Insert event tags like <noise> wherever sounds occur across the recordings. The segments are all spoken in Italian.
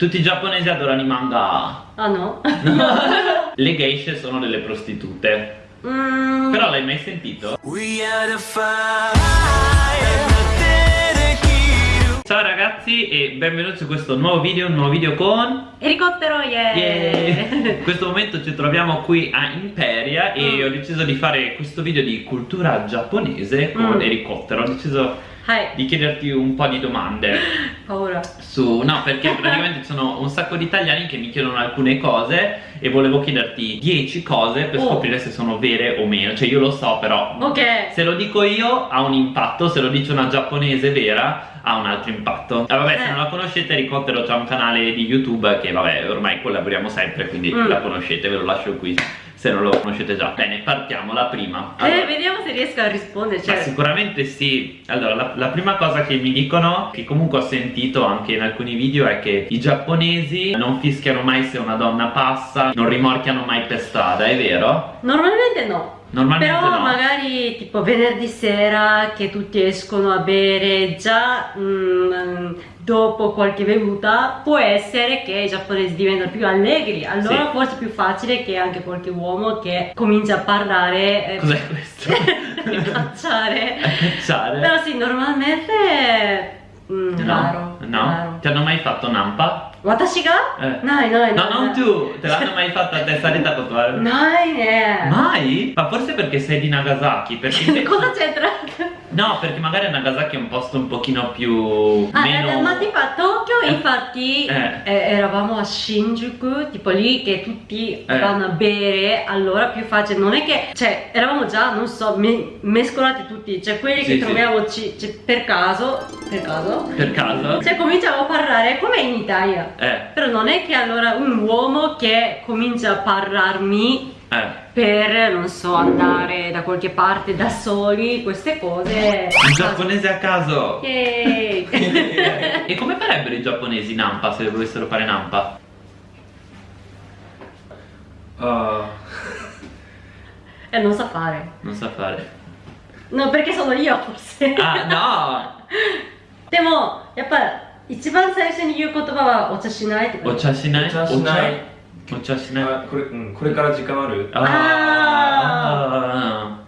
Tutti i giapponesi adorano i manga. Ah no? <laughs> Le geishe sono delle prostitute. Mm, Però l'hai mai sentito? Ciao ragazzi e benvenuti su questo nuovo video, un nuovo video con... elicottero, yeah! Yeah. <laughs> In questo momento ci troviamo qui a Imperia e Mm. ho deciso di fare questo video di cultura giapponese con Mm. elicottero. Ho deciso Hai di chiederti un po' di domande <laughs> paura. su... No, perché praticamente ci sono un sacco di italiani che mi chiedono alcune cose e volevo chiederti 10 cose per Oh. scoprire se sono vere o meno. Cioè io lo so però... Ok. Se lo dico io ha un impatto, se lo dice una giapponese vera ha un altro impatto. Ah, vabbè, se Eh. non la conoscete, Ricottero c'ha un canale di YouTube che vabbè, ormai collaboriamo sempre, quindi Mm. la conoscete, ve lo lascio qui se non lo conoscete già. Bene, partiamo, la prima. Eh, Allora, vediamo se riesco a rispondere. Cioè, sicuramente sì. Allora, la, la prima cosa che mi dicono, che comunque ho sentito anche in alcuni video, è che i giapponesi non fischiano mai se una donna passa, non rimorchiano mai per strada, è vero? normalmente no. Normalmente Però no. magari tipo venerdì sera che tutti escono a bere già mm, dopo qualche bevuta può essere che i giapponesi diventano più allegri allora Sì. forse è più facile che anche qualche uomo che comincia a parlare eh, Cos'è <laughs> questo? di cacciare A cacciare? <laughs> però sì normalmente mm, No, raro, no. raro. Ti hanno mai fatto nampa? 私が Eh. ないないない No, non tu! Te l'hanno mai fatta a testa di <laughs> tatuare? ないね Mai? Ma forse perché sei di Nagasaki? Perché cosa c'entra? No, perché magari Nagasaki è un posto un pochino più... Ah, meno... eh, ma tipo a Tokyo Eh. infatti Eh. eh, eravamo a Shinjuku, tipo lì che tutti Eh. vanno a bere, allora più facile, non è che, cioè eravamo già, non so, me- mescolati tutti, cioè quelli Sì, che sì. troviamo ci- per caso, per caso, Per caso? cioè cominciamo a parlare come in Italia, Eh, però non è che allora un uomo che comincia a parlarmi eh. per, non so, andare da qualche parte da soli, queste cose... Un giapponese a caso! Yay! <laughs> E come farebbero i giapponesi Nampa se volessero fare Nampa? Ah, e <laughs> non sa fare. Non sa fare. No, perché sono io forse. Ah, no! <laughs> でも、やっぱ一番最初に言う言葉はお茶しないってこと O cha shinai? お茶しない 持ちはしない。これ,、うん、これから時間ある？ああ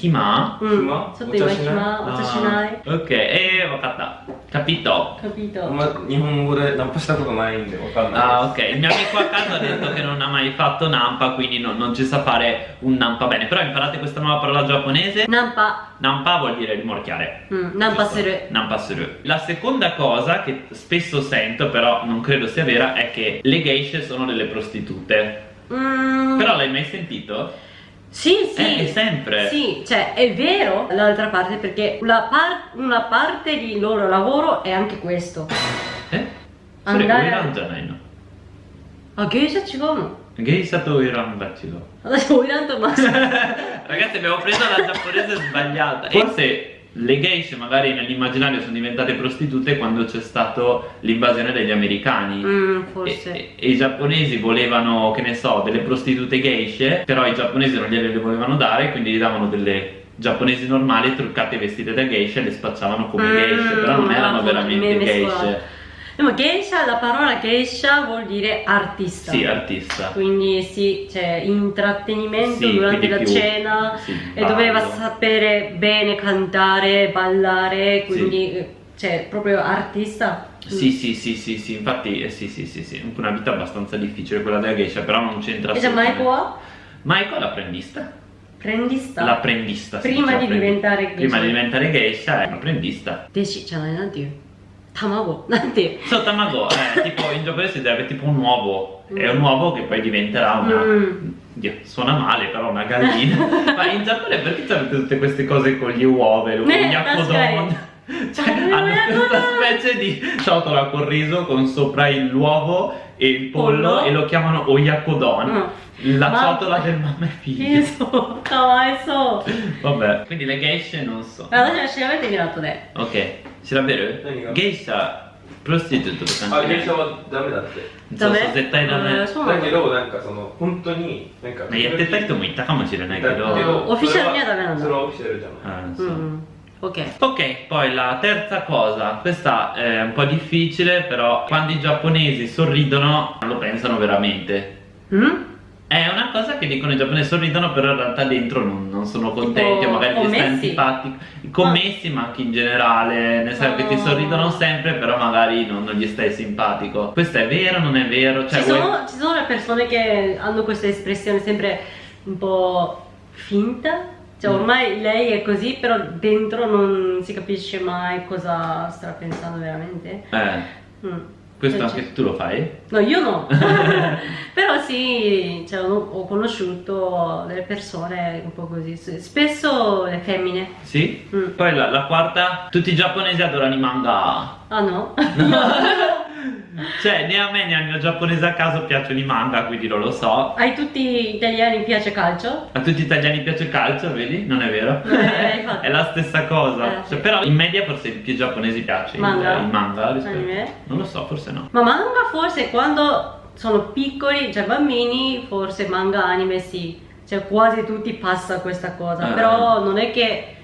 Hima? うん。暇ちょっと今お茶しない暇、お茶しない。 Ah, Ok, eh, vakatta. Capito? カピート。あんま日本語でナンパしたことないんでわかんない Ah, ok. Il mio amico a casa ha detto che non ha mai fatto Nampa, quindi non, non ci sa fare un Nampa bene. Però imparate questa nuova parola giapponese. ナンパ。 Nampa vuol dire rimorchiare. うん、ナンパする。 Nampa suru. La seconda cosa che spesso sento, però non credo sia vera, è che le geishe sono delle prostitute. うーん。 Però l'hai mai sentito? Sì, sì. Eh, è sempre. Sì, cioè è vero l'altra parte perché la par- una parte di loro lavoro è anche questo. Eh? Andare- それオイランじゃないのあ、芸者違うのゲイシャとオイランが違う。私、オイランとマジ。 Ragazzi <laughs> abbiamo preso la giapponese sbagliata Forse le geishe magari nell'immaginario sono diventate prostitute quando c'è stato l'invasione degli americani. うん、e, forse. e- i giapponesi volevano, che ne so, delle prostitute geishe Però i giapponesi non gliele volevano dare Quindi gli davano delle giapponesi normali truccate vestite da geishe e le spacciavano come Mm, geishe Però non erano me- veramente geishe でも芸者、la parola geisha vuol dire artista. Sì, artista Quindi sì, c'è intrattenimento Sì, durante quindi la più- cena sì, e ballo. doveva sapere bene cantare, ballare, quindi eh, cioè proprio artista. Sì, sì, sì, sì, sì, infatti eh, sì, sì, sì, sì, una vita abbastanza difficile quella della geisha, però non c'entra E già assolutamente. Maiko wa? Maiko è l'apprendista. Prendista. L'apprendista. si Prima dice di apprendi- diventare geisha. Prima di diventare geisha è l'apprendista. 弟子じゃないなんていう Tamago, <laughs> non te. So tamago, eh, tipo in giapponese si deve tipo un uovo. Mm. È un uovo che poi diventerà una. Mm. Suona male però una gallina. <laughs> Ma in Giappone perché avete tutte queste cose con gli uova e lo yakodon? <laughs> Cioè, hanno questa specie di ciotola con riso con sopra l'uovo e il pollo, pollo, e lo chiamano oyakodon. no. La Ma... ciotola del mamma e figlio. So, so. Vabbè, quindi le geishe non so. Ma allora, ce l'avete girato te. Ok. 調べてみる後で Ok, si davvero? 何が Geisha prostitute とかあ、芸者はダメだってそうそう絶対ダメえーそうなのだけどなんかその本当になんかやってた人もいたかもしれないけどだけどオフィシャルにはダメなんだそれはオフィシャルじゃないあそううん Ok. Ok, poi la terza cosa, questa è un po' difficile, però quando i giapponesi sorridono lo pensano veramente. Mm? È una cosa che dicono i giapponesi sorridono, però in realtà dentro non, non sono contenti, Tipo o magari ti stai commessi? antipatico. Commessi, ma anche in generale, nel senso che ti Oh. sorridono sempre, però magari non, non gli stai simpatico. Questo è vero, non è vero? Cioè, ci, vuoi- sono, ci sono le persone che hanno questa espressione sempre un po' finta. Cioè Mm. ormai lei è così, però dentro non si capisce mai cosa sta pensando veramente. Eh, Mm. Questo Cioè, anche tu lo fai? No, io no. <laughs> Però sì, cioè, ho, conosciuto delle persone un po' così. Spesso le femmine. Sì? Mm. Poi la, la quarta, tutti i giapponesi adorano i manga. Ah no? <laughs> Cioè, né a me né al mio giapponese a caso piacciono i manga, quindi non lo so. Ai tutti gli italiani piace calcio? A tutti gli italiani piace il calcio, vedi? Non è vero? Non è- <laughs> è la stessa cosa. Eh, Cioè, sì. però in media forse più giapponesi piace il- Manga? il manga rispetto- Anime? Non lo so, forse no. Ma manga forse quando sono piccoli, cioè bambini, forse manga anime sì. Cioè quasi tutti passa questa cosa. Ah. Però non è che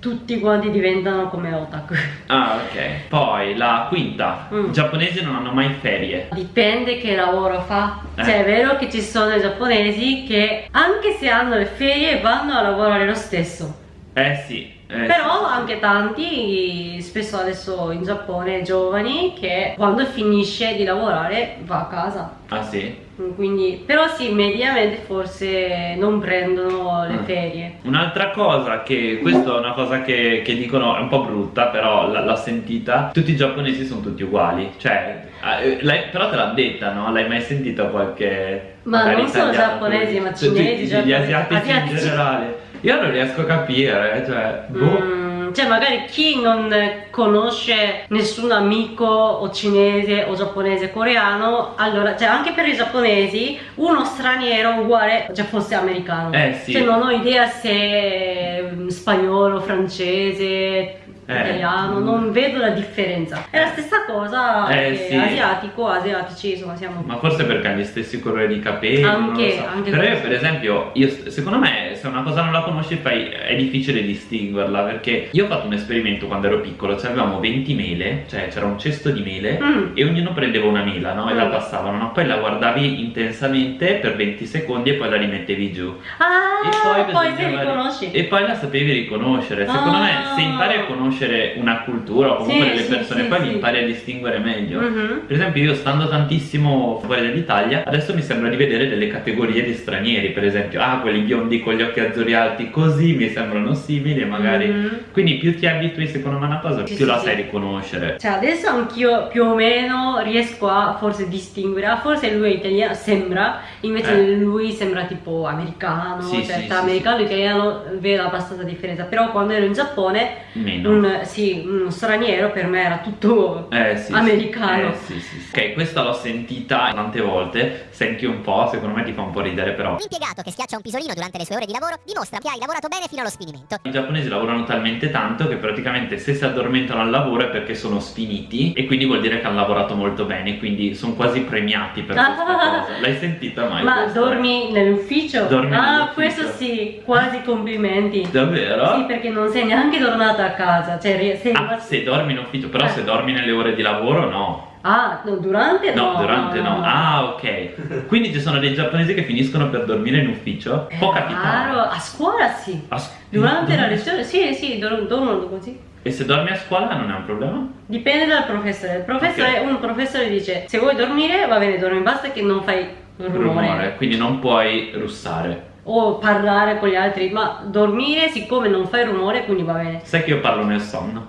tutti quanti diventano come otaku. Ah, ok. Poi la quinta. Mm. I giapponesi non hanno mai ferie. Dipende che lavoro fa. Eh. Cioè è vero che ci sono i giapponesi che anche se hanno le ferie vanno a lavorare lo stesso. Eh sì. eh Però sì. anche tanti, spesso adesso in Giappone, giovani che quando finisce di lavorare va a casa. Ah sì? Quindi, però sì, mediamente forse non prendono le Mm. ferie. Un'altra cosa che, questa è una cosa che, che dicono, è un po' brutta, però l'ho sentita, tutti i giapponesi sono tutti uguali, cioè, eh, l'hai- però te l'ha detta, no? L'hai mai sentito qualche... Ma non solo giapponesi, ma cinesi, tutti Gli giapponesi, asiatici, in asiatici. generale. Io non riesco a capire, cioè, boh. Mm, cioè magari chi non conosce nessun amico o cinese o giapponese coreano allora cioè anche per i giapponesi uno straniero uguale cioè fosse americano Eh, sì. cioè non ho idea se mm, spagnolo francese Eh. Italiano non vedo la differenza è la stessa cosa Eh, sì. asiatico asiatici insomma siamo Ma forse perché hanno gli stessi colori di capelli, Anche- so. anche Però io per esempio, io, secondo me se una cosa non la conosci poi è difficile distinguerla perché io ho fatto un esperimento quando ero piccolo, cioè avevamo 20 mele, cioè c'era un cesto di mele Mm. e ognuno prendeva una mela, no? E la Mm. passavano, no? Poi la guardavi intensamente per 20 secondi e poi la rimettevi giù. ah E poi, bisognava- riconosci E poi la sapevi riconoscere. Secondo me Ah. se impari a conoscere una cultura o comunque Sì, delle sì, persone, sì, poi li impari a distinguere meglio. Mhm. Per esempio io stando tantissimo fuori dall'Italia Adesso mi sembra di vedere delle categorie di stranieri Per esempio, ah quelli biondi con gli occhi azzurri alti Così mi sembrano simili magari Mhm. Quindi più ti abitui secondo me a una cosa Più la sai riconoscere Cioè adesso anch'io più o meno riesco a forse distinguere, forse lui è italiano, sembra, invece Eh. lui sembra tipo americano, Sì, cioè americano e italiano vedo abbastanza differenza, però quando ero in Giappone, Meno un, sì, uno straniero per me era tutto Eh, sì, sì. americano. Eh, sì, sì, sì. Ok, questa l'ho sentita tante volte Senti un po', secondo me ti fa un po' ridere però Un impiegato che schiaccia un pisolino durante le sue ore di lavoro dimostra che hai lavorato bene fino allo sfinimento. I giapponesi lavorano talmente tanto che praticamente se si addormentano al lavoro è perché sono sfiniti e quindi vuol dire che hanno lavorato molto bene, quindi sono quasi premiati per questa <laughs> cosa. L'hai sentita mai? Ma questa? dormi nell'ufficio? Dormi ah, nell'ufficio. questo sì, quasi complimenti. Davvero? Sì, perché non sei neanche tornata a casa, cioè sei Ah, se dormi in ufficio, però Eh. se dormi nelle ore di lavoro no. Ah, no, durante No, no. durante no. Ah, ok. Quindi ci sono dei giapponesi che finiscono per dormire in ufficio? Può È capitare. raro, a scuola sì. A s- Durante la lezione, sì, sì, dor- dormono così. E se dormi a scuola non è un problema? Dipende dal professore. Il professore, Ok. un professore dice: Se vuoi dormire, va bene, dormi, basta che non fai rumore. Rumore, quindi non puoi russare. O parlare con gli altri, ma dormire, siccome non fai rumore, quindi va bene. Sai che io parlo nel sonno?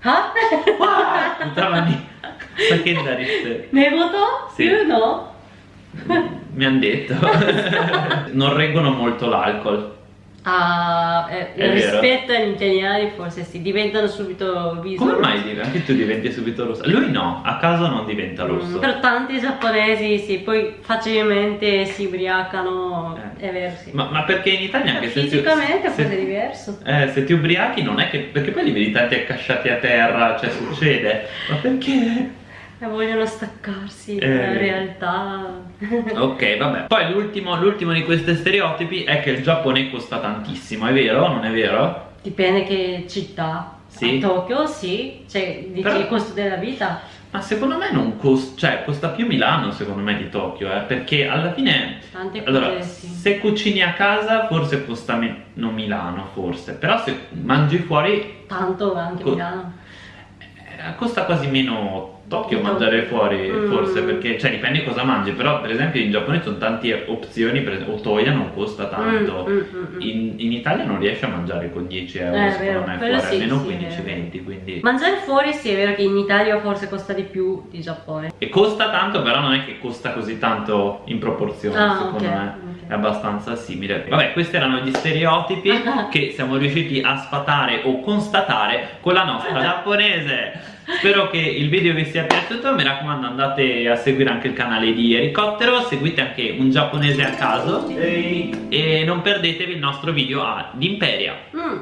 Ah? Puttana di... Sai che da riste? ne voto? Sì. Io no. Mi hanno detto. <laughs> non reggono molto l'alcol. Ah, eh, vero. rispetto agli italiani, forse sì, diventano subito viso. Come mai div- anche tu diventi subito rosso? Lui no, a caso non diventa Mm, rosso. però tanti giapponesi sì, poi facilmente si ubriacano, Eh. è vero sì. Ma, ma perché in Italia anche se ti- Fisicamente se, forse è diverso. eh, se ti ubriachi non è che perché poi li vedi tanti accasciati a terra, cioè succede. Ma perché? E vogliono staccarsi Eh. dalla realtà. <laughs> Ok, vabbè. Poi l'ultimo, l'ultimo di questi stereotipi è che il Giappone costa tantissimo, è vero o non è vero? Dipende che città. Sì. A Tokyo sì, cioè dici Però- il costo della vita. Ma secondo me non costa, cioè costa più Milano secondo me di Tokyo, eh, perché alla fine Tante allora, cose sì. se cucini a casa forse costa meno Milano forse, però se mangi fuori Tanto anche Co- Milano. eh, costa quasi meno Di mangiare fuori Mm. forse perché cioè dipende cosa mangi, però per esempio in Giappone ci sono tante opzioni, per esempio Otoya non costa tanto. Mm, mm, mm, mm. In, in Italia non riesci a mangiare con 10 euro Eh, secondo me fuori, sì, almeno sì, è 15-20 quindi Mangiare fuori sì, è vero che in Italia forse costa di più di Giappone. E costa tanto, però non è che costa così tanto in proporzione, Ah, secondo ok, me. È abbastanza simile. Vabbè, questi erano gli stereotipi <laughs> che siamo riusciti a sfatare o constatare con la nostra giapponese. Spero che il video vi sia piaciuto, mi raccomando andate a seguire anche il canale di Elicottero, seguite anche un giapponese a caso e non perdetevi il nostro video ad Imperia. Mm.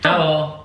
Ciao!